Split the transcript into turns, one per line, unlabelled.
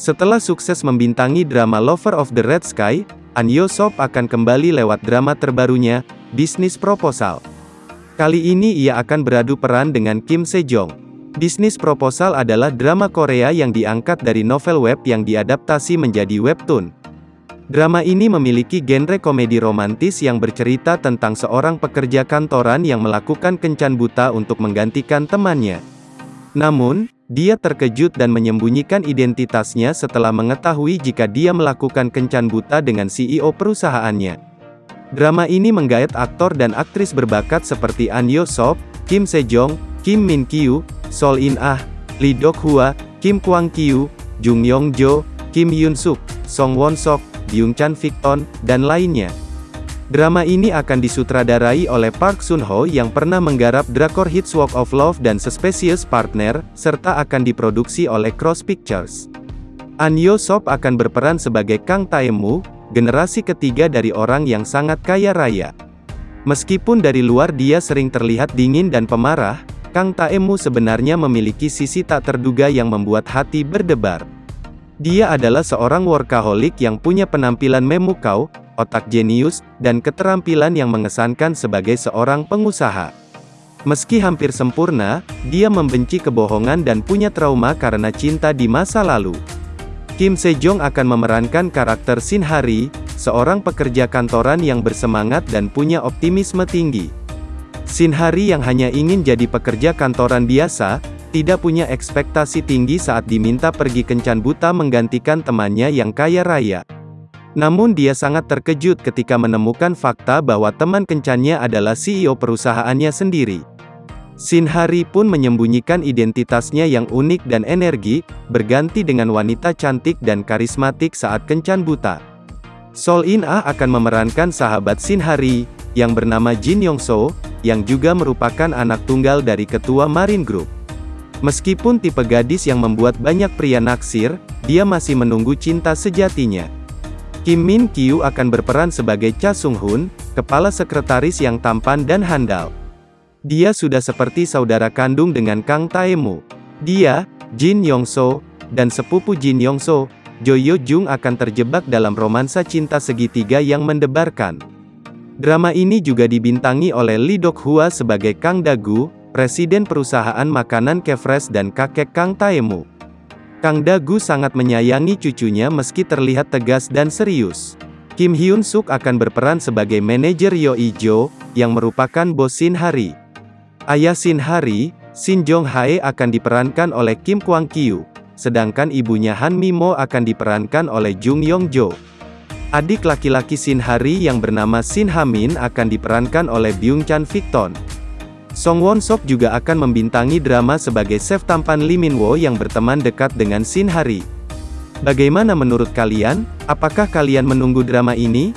Setelah sukses membintangi drama Lover of the Red Sky, An Yo Sop akan kembali lewat drama terbarunya, Bisnis Proposal. Kali ini ia akan beradu peran dengan Kim Sejong. Bisnis Proposal adalah drama Korea yang diangkat dari novel web yang diadaptasi menjadi webtoon. Drama ini memiliki genre komedi romantis yang bercerita tentang seorang pekerja kantoran yang melakukan kencan buta untuk menggantikan temannya. Namun, dia terkejut dan menyembunyikan identitasnya setelah mengetahui jika dia melakukan kencan buta dengan CEO perusahaannya. Drama ini menggait aktor dan aktris berbakat seperti An Yo Sop, Kim Sejong, Kim Min Kyu, Sol In Ah, Lee Dok Hua, Kim Kwang Kyu, Jung Yong Jo, Kim Yoon Suk, Song Won Sok, Byung Chan Victon, dan lainnya. Drama ini akan disutradarai oleh Park Sun Ho yang pernah menggarap drakor hits Walk of Love dan Suspicious Partner, serta akan diproduksi oleh Cross Pictures. An Yo Sop akan berperan sebagai Kang Taemu, generasi ketiga dari orang yang sangat kaya raya. Meskipun dari luar dia sering terlihat dingin dan pemarah, Kang Taemu sebenarnya memiliki sisi tak terduga yang membuat hati berdebar. Dia adalah seorang workaholic yang punya penampilan memukau, otak jenius, dan keterampilan yang mengesankan sebagai seorang pengusaha. Meski hampir sempurna, dia membenci kebohongan dan punya trauma karena cinta di masa lalu. Kim Sejong akan memerankan karakter Shin Hari, seorang pekerja kantoran yang bersemangat dan punya optimisme tinggi. Shin Hari yang hanya ingin jadi pekerja kantoran biasa, tidak punya ekspektasi tinggi saat diminta pergi kencan buta menggantikan temannya yang kaya raya. Namun dia sangat terkejut ketika menemukan fakta bahwa teman kencannya adalah CEO perusahaannya sendiri. Shin Hari pun menyembunyikan identitasnya yang unik dan energi, berganti dengan wanita cantik dan karismatik saat kencan buta. Sol In Ah akan memerankan sahabat Shin Hari, yang bernama Jin Yong So, yang juga merupakan anak tunggal dari ketua Marine Group. Meskipun tipe gadis yang membuat banyak pria naksir, dia masih menunggu cinta sejatinya. Kim Min Kyu akan berperan sebagai Cha Sung Hun, kepala sekretaris yang tampan dan handal. Dia sudah seperti saudara kandung dengan Kang Taemu. Dia, Jin Yong So, dan sepupu Jin Yong So, Jo Yo Jung akan terjebak dalam romansa cinta segitiga yang mendebarkan. Drama ini juga dibintangi oleh Lee Dok Hua sebagai Kang Dagu, presiden perusahaan makanan Kefres dan kakek Kang Taemu. Kang Dagu sangat menyayangi cucunya meski terlihat tegas dan serius. Kim Hyun Suk akan berperan sebagai manajer Yo Ijo, yang merupakan bos Shin Hari. Ayah Shin Hari, Shin Jong Hae akan diperankan oleh Kim Kwang Kyu, sedangkan ibunya Han Mimo akan diperankan oleh Jung Yong Jo. Adik laki-laki Shin Hari yang bernama Shin Hamin akan diperankan oleh Byung Chan Victon. Song Won Sok juga akan membintangi drama sebagai chef tampan Lee Min Wo yang berteman dekat dengan Shin Hari. Bagaimana menurut kalian? Apakah kalian menunggu drama ini?